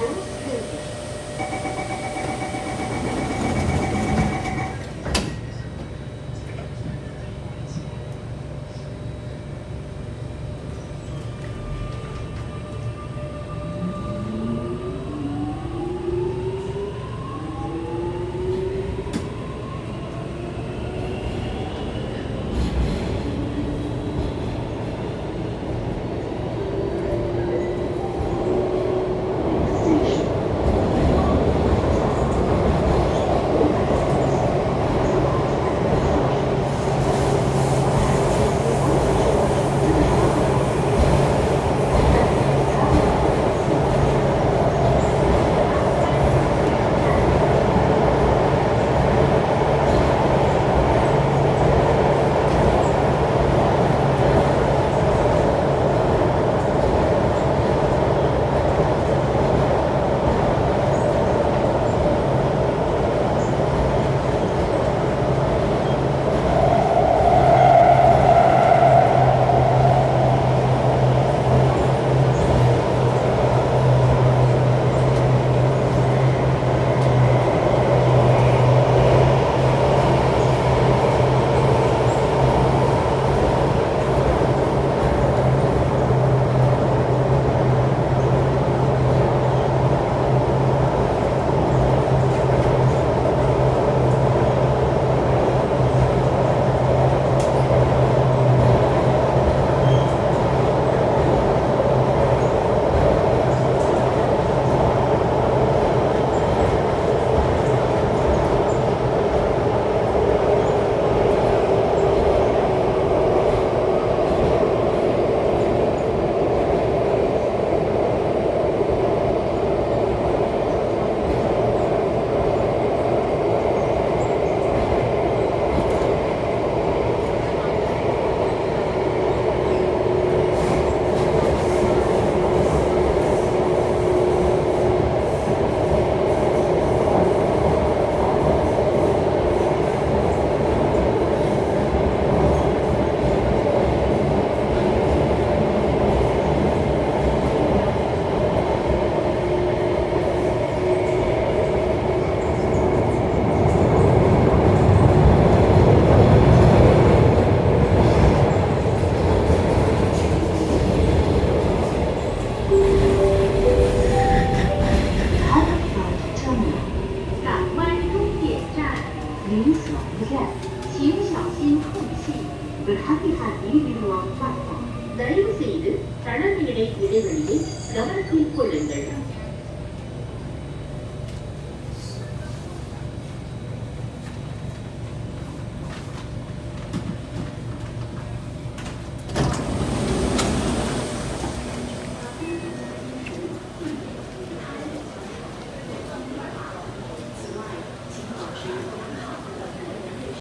Vamos you. 您所不愿，请小心空隙。தயவு செய்து தளர்நிலை இடைவெளியை கவனத்தில் கொள்ளுங்கள்